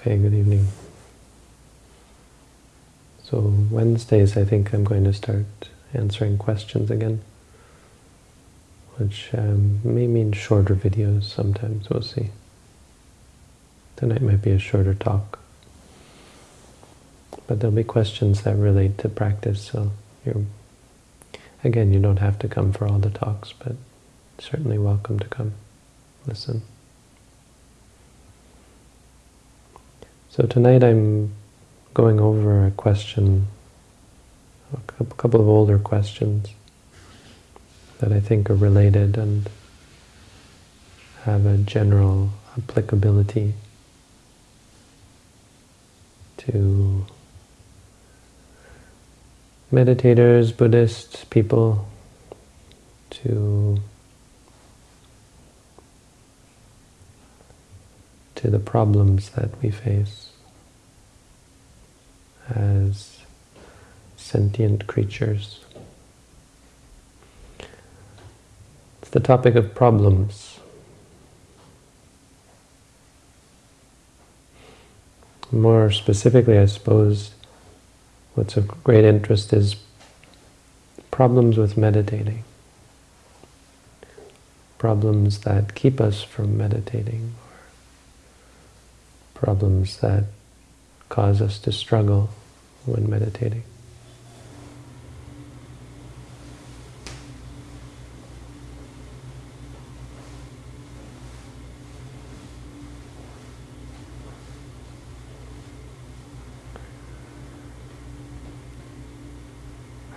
Okay, good evening. So Wednesdays I think I'm going to start answering questions again, which um, may mean shorter videos sometimes, we'll see. Tonight might be a shorter talk. But there'll be questions that relate to practice, so you're, again, you don't have to come for all the talks, but certainly welcome to come listen. So tonight I'm going over a question, a couple of older questions that I think are related and have a general applicability to meditators, Buddhists, people, to to the problems that we face as sentient creatures. It's the topic of problems. More specifically, I suppose, what's of great interest is problems with meditating. Problems that keep us from meditating, problems that cause us to struggle when meditating.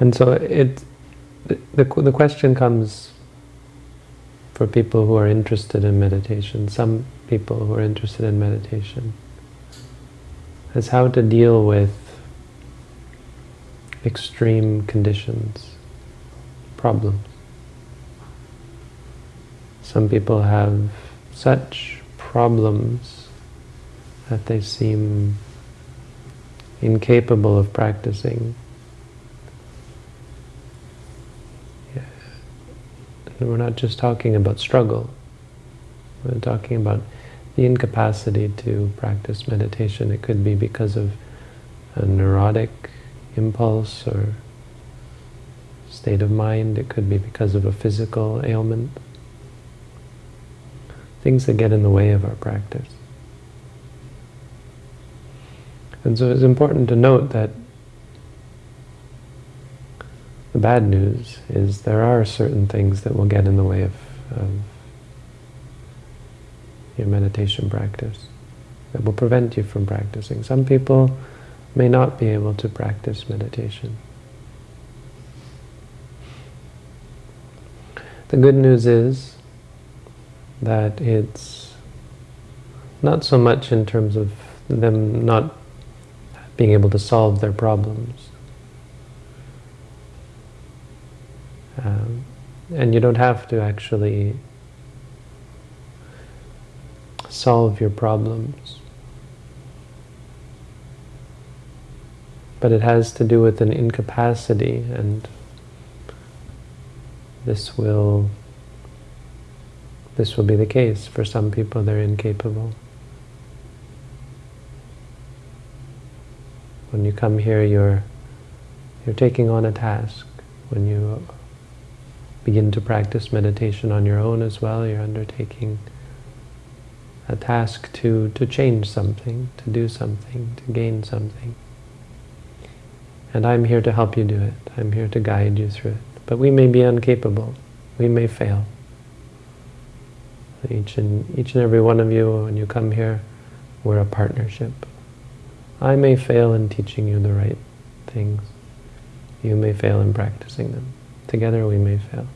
And so it, the, the, the question comes for people who are interested in meditation, some people who are interested in meditation, is how to deal with extreme conditions, problems. Some people have such problems that they seem incapable of practicing we're not just talking about struggle. We're talking about the incapacity to practice meditation. It could be because of a neurotic impulse or state of mind. It could be because of a physical ailment. Things that get in the way of our practice. And so it's important to note that the bad news is there are certain things that will get in the way of, of your meditation practice, that will prevent you from practicing. Some people may not be able to practice meditation. The good news is that it's not so much in terms of them not being able to solve their problems, Um, and you don't have to actually solve your problems. But it has to do with an incapacity and this will this will be the case. For some people they're incapable. When you come here you're you're taking on a task. When you begin to practice meditation on your own as well. You're undertaking a task to, to change something, to do something, to gain something. And I'm here to help you do it. I'm here to guide you through it. But we may be incapable. We may fail. Each and, each and every one of you, when you come here, we're a partnership. I may fail in teaching you the right things. You may fail in practicing them. Together we may fail.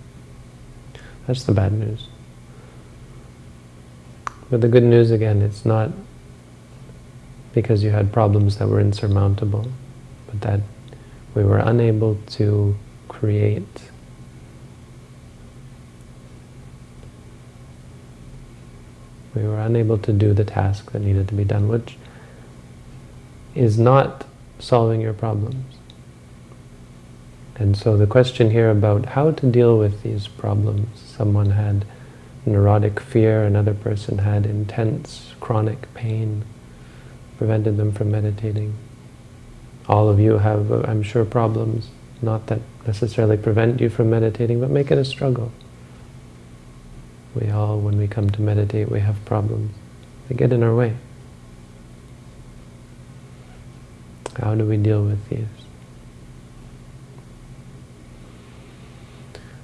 That's the bad news. But the good news, again, it's not because you had problems that were insurmountable, but that we were unable to create we were unable to do the task that needed to be done, which is not solving your problems. And so the question here about how to deal with these problems. Someone had neurotic fear, another person had intense chronic pain, prevented them from meditating. All of you have, I'm sure, problems, not that necessarily prevent you from meditating, but make it a struggle. We all, when we come to meditate, we have problems. They get in our way. How do we deal with these?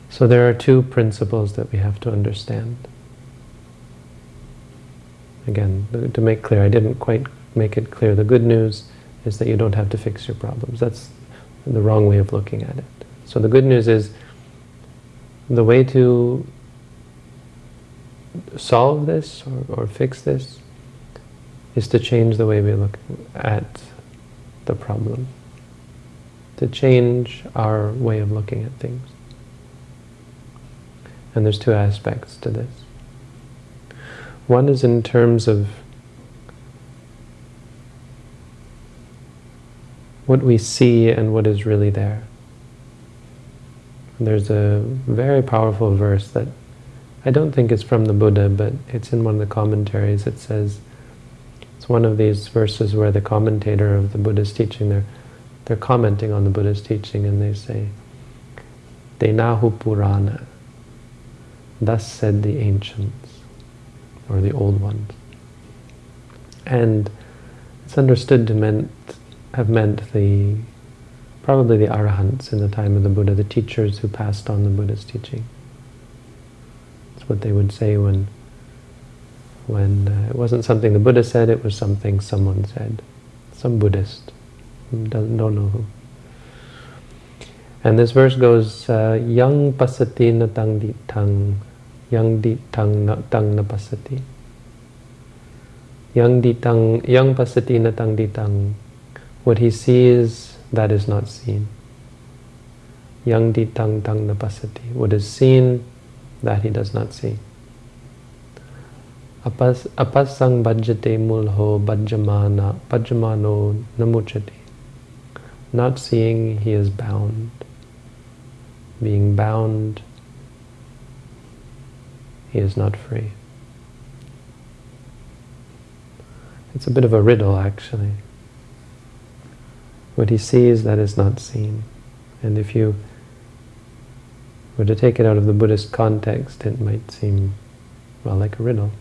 So there are two principles that we have to understand. Again, to make clear, I didn't quite make it clear. The good news is that you don't have to fix your problems. That's the wrong way of looking at it. So the good news is the way to solve this or, or fix this is to change the way we look at the problem. To change our way of looking at things. And there's two aspects to this. One is in terms of what we see and what is really there. There's a very powerful verse that I don't think it's from the Buddha, but it's in one of the commentaries. It says, it's one of these verses where the commentator of the Buddha's teaching, they're, they're commenting on the Buddha's teaching and they say, Denahu Purana, Thus said the ancients, or the old ones. And it's understood to meant, have meant the probably the arahants in the time of the Buddha, the teachers who passed on the Buddha's teaching. That's what they would say when when uh, it wasn't something the Buddha said, it was something someone said. Some Buddhist. Doesn't, don't know who. And this verse goes, uh, Yang pasati natang ditang yang di tang na tang na pasati. Yang di tang yang pasati na tang di tang. What he sees, that is not seen. Yang di tang tang na pasati. What is seen, that he does not see. Apas apasang bhajate mulho bhajamana bhajamano namuchati. Not seeing, he is bound. Being bound, he is not free. It's a bit of a riddle, actually. What he sees, that is not seen. And if you were to take it out of the Buddhist context, it might seem, well, like a riddle.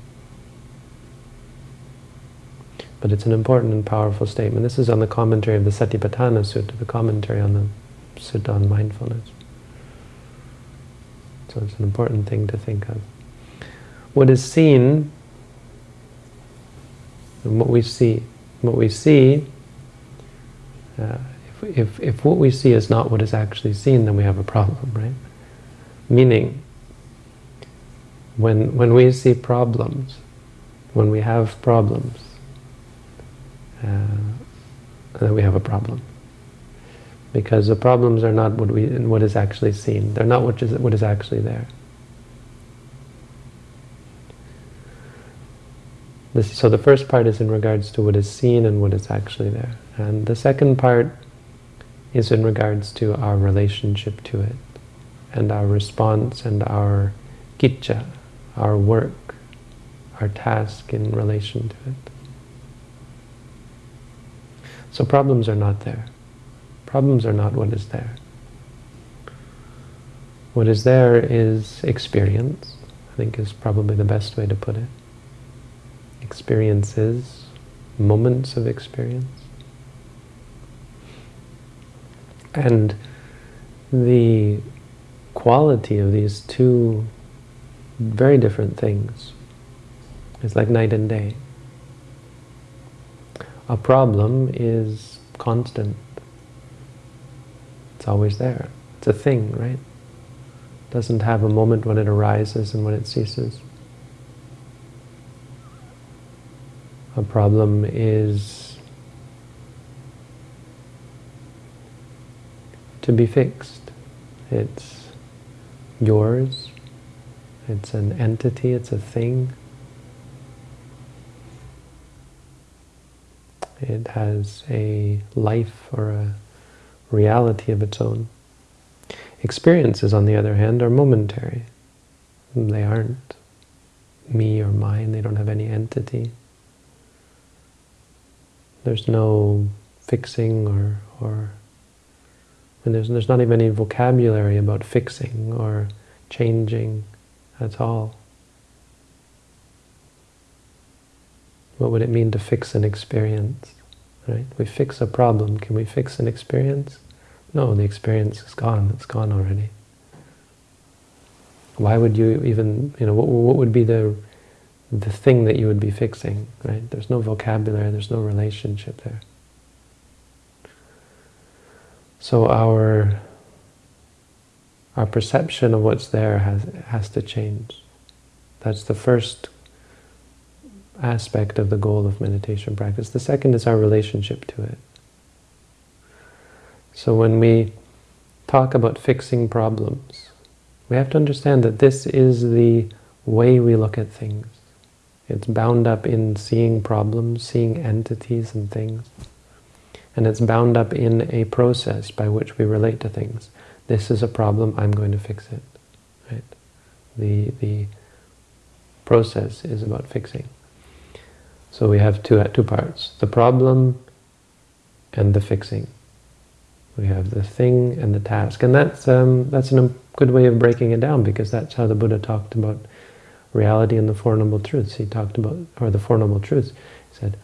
But it's an important and powerful statement. This is on the commentary of the Satipatthana Sutta, the commentary on the Sutta on mindfulness. So it's an important thing to think of what is seen and what we see. What we see, uh, if, if, if what we see is not what is actually seen, then we have a problem, right? Meaning, when, when we see problems, when we have problems, uh, then we have a problem. Because the problems are not what, we, what is actually seen. They're not what is, what is actually there. This, so the first part is in regards to what is seen and what is actually there. And the second part is in regards to our relationship to it and our response and our kicca, our work, our task in relation to it. So problems are not there. Problems are not what is there. What is there is experience, I think is probably the best way to put it experiences, moments of experience. And the quality of these two very different things is like night and day. A problem is constant. It's always there. It's a thing, right? Doesn't have a moment when it arises and when it ceases. A problem is to be fixed. It's yours. It's an entity. It's a thing. It has a life or a reality of its own. Experiences, on the other hand, are momentary. They aren't me or mine. They don't have any entity. There's no fixing or, or and there's, there's not even any vocabulary about fixing or changing at all. What would it mean to fix an experience? Right? We fix a problem. Can we fix an experience? No, the experience is gone. It's gone already. Why would you even, you know, what, what would be the the thing that you would be fixing, right? There's no vocabulary, there's no relationship there. So our our perception of what's there has has to change. That's the first aspect of the goal of meditation practice. The second is our relationship to it. So when we talk about fixing problems, we have to understand that this is the way we look at things. It's bound up in seeing problems, seeing entities and things. And it's bound up in a process by which we relate to things. This is a problem, I'm going to fix it. Right? The, the process is about fixing. So we have two, two parts, the problem and the fixing. We have the thing and the task. And that's, um, that's a good way of breaking it down because that's how the Buddha talked about reality and the Four Noble Truths. He talked about, or the Four Noble Truths. He said,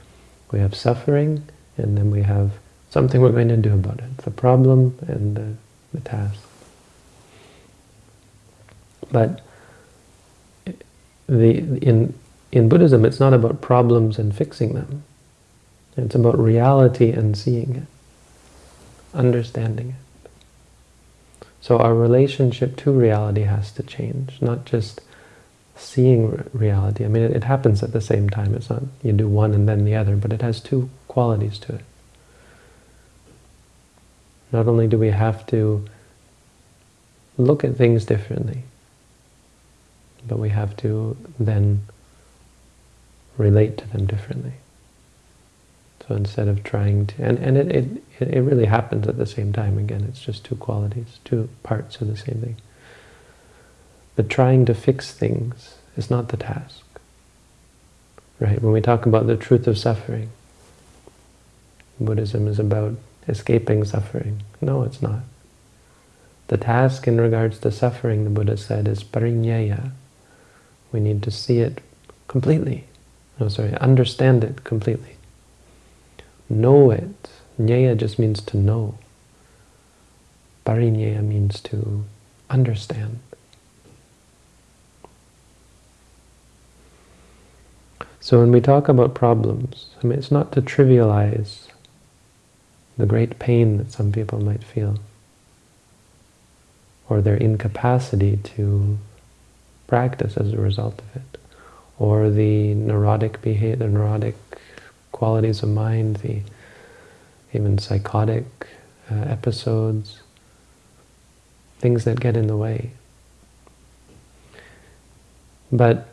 we have suffering, and then we have something we're going to do about it. The problem and the, the task. But the in in Buddhism, it's not about problems and fixing them. It's about reality and seeing it, understanding it. So our relationship to reality has to change, not just seeing reality. I mean, it, it, happens at the same time. It's not you do one and then the other, but it has two qualities to it. Not only do we have to look at things differently, but we have to then relate to them differently. So instead of trying to, and, and it, it, it really happens at the same time. Again, it's just two qualities, two parts of the same thing. But trying to fix things is not the task. Right? When we talk about the truth of suffering, Buddhism is about escaping suffering. No, it's not. The task in regards to suffering, the Buddha said, is parinyaya. We need to see it completely. No, sorry, understand it completely. Know it. Nyaya just means to know. Parinyaya means to understand. So when we talk about problems, I mean, it's not to trivialize the great pain that some people might feel, or their incapacity to practice as a result of it, or the neurotic behavior, the neurotic qualities of mind, the even psychotic uh, episodes, things that get in the way. But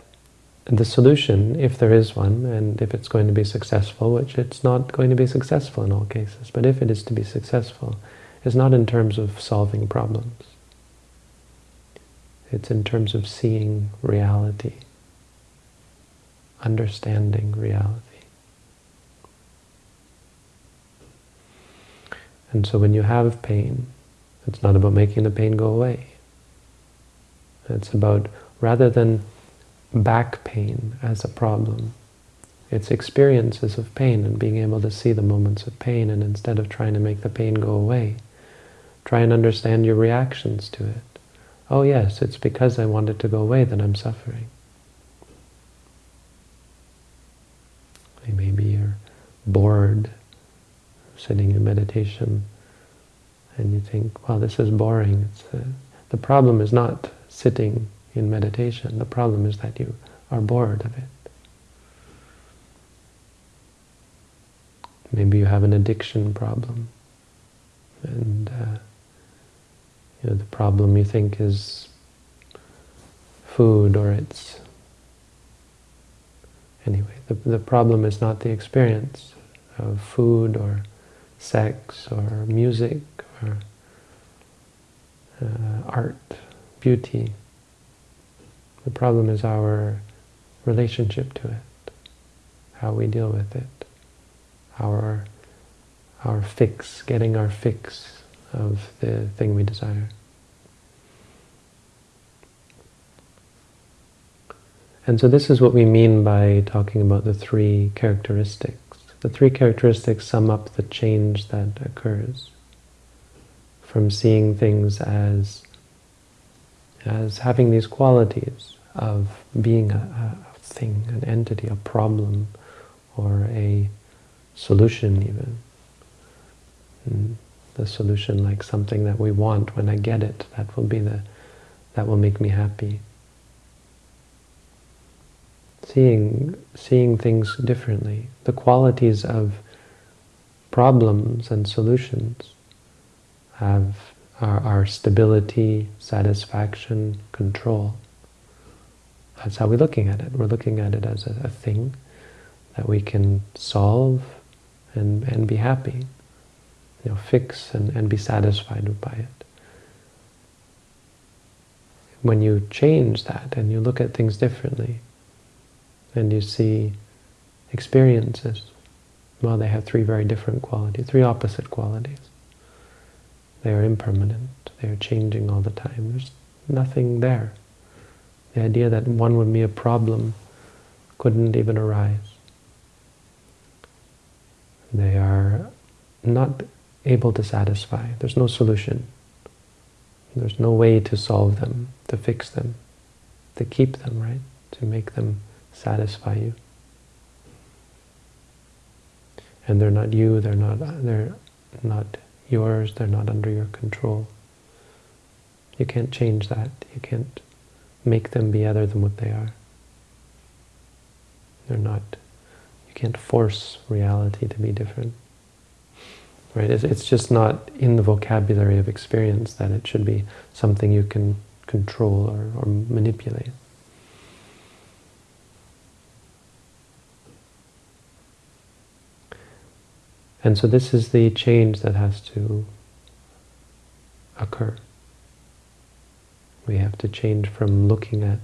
the solution, if there is one, and if it's going to be successful, which it's not going to be successful in all cases, but if it is to be successful, is not in terms of solving problems. It's in terms of seeing reality, understanding reality. And so when you have pain, it's not about making the pain go away. It's about, rather than back pain as a problem. It's experiences of pain and being able to see the moments of pain and instead of trying to make the pain go away, try and understand your reactions to it. Oh yes, it's because I want it to go away that I'm suffering. Maybe you're bored sitting in meditation and you think, well, this is boring. Uh, the problem is not sitting in meditation. The problem is that you are bored of it. Maybe you have an addiction problem. And uh, you know, the problem you think is food or it's... Anyway, the, the problem is not the experience of food or sex or music or uh, art, beauty. The problem is our relationship to it, how we deal with it, our, our fix, getting our fix of the thing we desire. And so this is what we mean by talking about the three characteristics. The three characteristics sum up the change that occurs from seeing things as, as having these qualities of being a, a thing, an entity, a problem, or a solution even. And the solution like something that we want. When I get it, that will be the, that will make me happy seeing, seeing things differently. The qualities of problems and solutions have our, our stability, satisfaction, control. That's how we're looking at it. We're looking at it as a, a thing that we can solve and, and be happy, you know, fix and, and be satisfied by it. When you change that and you look at things differently, and you see experiences. Well, they have three very different qualities, three opposite qualities. They are impermanent. They are changing all the time. There's nothing there. The idea that one would be a problem couldn't even arise. They are not able to satisfy. There's no solution. There's no way to solve them, to fix them, to keep them, right? To make them satisfy you. And they're not you, they're not, they're not yours, they're not under your control. You can't change that. You can't make them be other than what they are. They're not, you can't force reality to be different. Right? It's, it's just not in the vocabulary of experience that it should be something you can control or, or manipulate. And so this is the change that has to occur. We have to change from looking at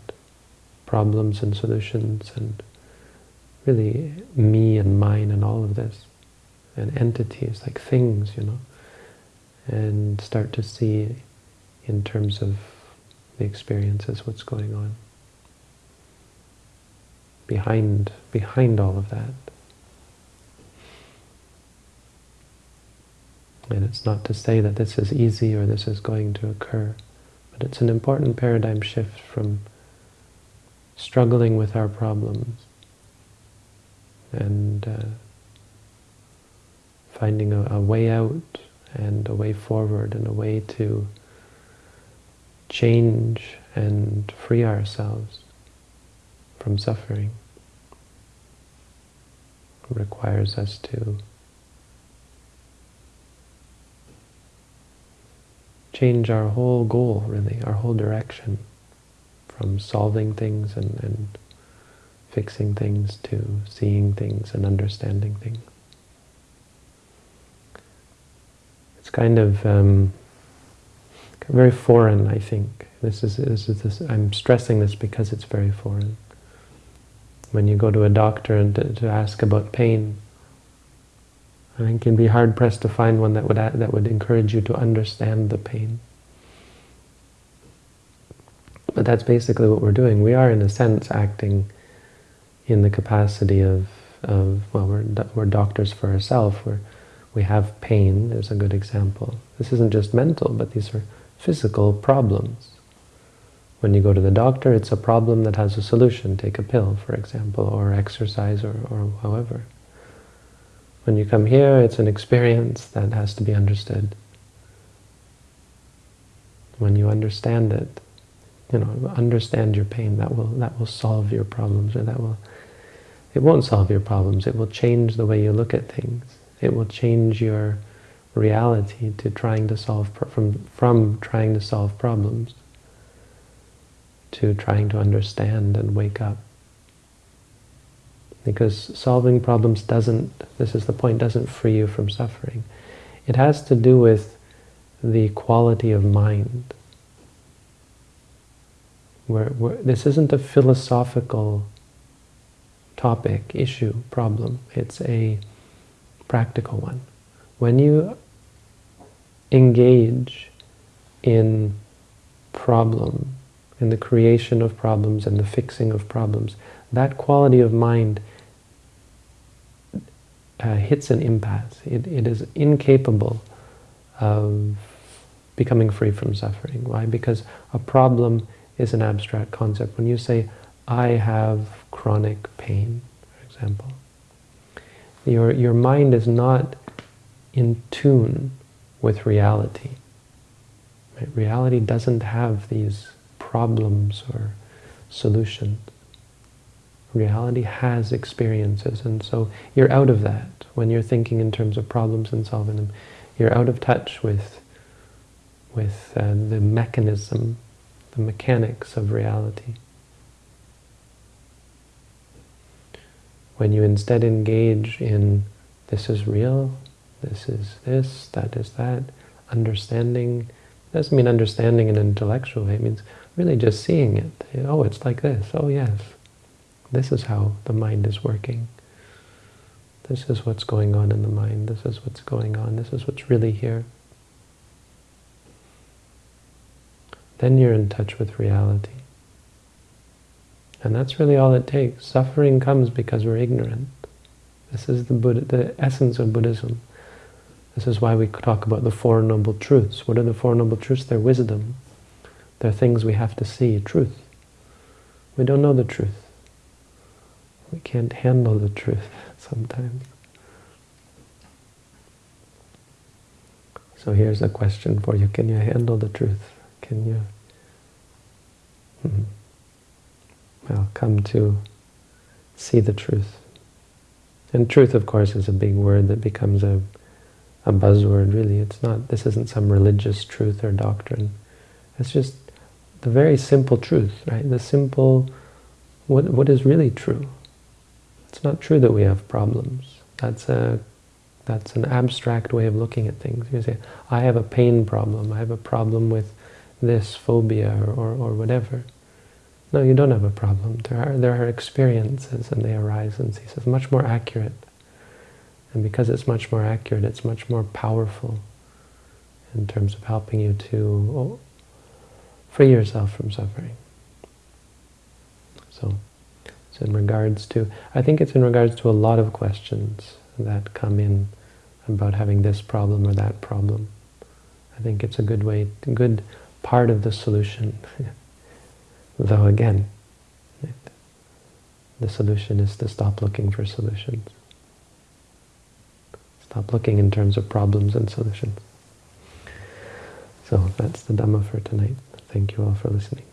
problems and solutions and really me and mine and all of this, and entities, like things, you know, and start to see in terms of the experiences what's going on behind behind all of that. And it's not to say that this is easy or this is going to occur, it's an important paradigm shift from struggling with our problems and uh, finding a, a way out and a way forward and a way to change and free ourselves from suffering. It requires us to change our whole goal, really, our whole direction, from solving things and, and fixing things to seeing things and understanding things. It's kind of um, very foreign, I think. This is, this is this, I'm stressing this because it's very foreign. When you go to a doctor and to, to ask about pain, I think you'd be hard-pressed to find one that would, that would encourage you to understand the pain. But that's basically what we're doing. We are, in a sense, acting in the capacity of, of well, we're, we're doctors for ourselves. We're, we have pain, there's a good example. This isn't just mental, but these are physical problems. When you go to the doctor, it's a problem that has a solution. Take a pill, for example, or exercise, or, or however. When you come here, it's an experience that has to be understood. When you understand it, you know, understand your pain, that will that will solve your problems, or that will it won't solve your problems, it will change the way you look at things. It will change your reality to trying to solve from from trying to solve problems to trying to understand and wake up. Because solving problems doesn't, this is the point, doesn't free you from suffering. It has to do with the quality of mind. Where, this isn't a philosophical topic, issue, problem. It's a practical one. When you engage in problem, in the creation of problems and the fixing of problems, that quality of mind uh, hits an impasse. It, it is incapable of becoming free from suffering. Why? Because a problem is an abstract concept. When you say, I have chronic pain, for example, your, your mind is not in tune with reality. Right? Reality doesn't have these problems or solutions. Reality has experiences, and so you're out of that when you're thinking in terms of problems and solving them. You're out of touch with, with uh, the mechanism, the mechanics of reality. When you instead engage in this is real, this is this, that is that, understanding, doesn't mean understanding in an intellectual way, it means really just seeing it. Oh, it's like this. Oh, yes. This is how the mind is working. This is what's going on in the mind. This is what's going on. This is what's really here. Then you're in touch with reality. And that's really all it takes. Suffering comes because we're ignorant. This is the, Buddha, the essence of Buddhism. This is why we talk about the Four Noble Truths. What are the Four Noble Truths? They're wisdom. They're things we have to see, truth. We don't know the truth. We can't handle the truth sometimes. So here's a question for you. Can you handle the truth? Can you hmm, well, come to see the truth? And truth, of course, is a big word that becomes a, a buzzword, really. It's not, this isn't some religious truth or doctrine. It's just the very simple truth, right? The simple, what, what is really true? It's not true that we have problems. That's a that's an abstract way of looking at things. You say, I have a pain problem, I have a problem with this phobia or, or, whatever. No, you don't have a problem. There are, there are experiences and they arise and cease. It's much more accurate. And because it's much more accurate, it's much more powerful in terms of helping you to oh, free yourself from suffering. So in regards to, I think it's in regards to a lot of questions that come in about having this problem or that problem. I think it's a good way, a good part of the solution. Though again, the solution is to stop looking for solutions. Stop looking in terms of problems and solutions. So that's the Dhamma for tonight. Thank you all for listening.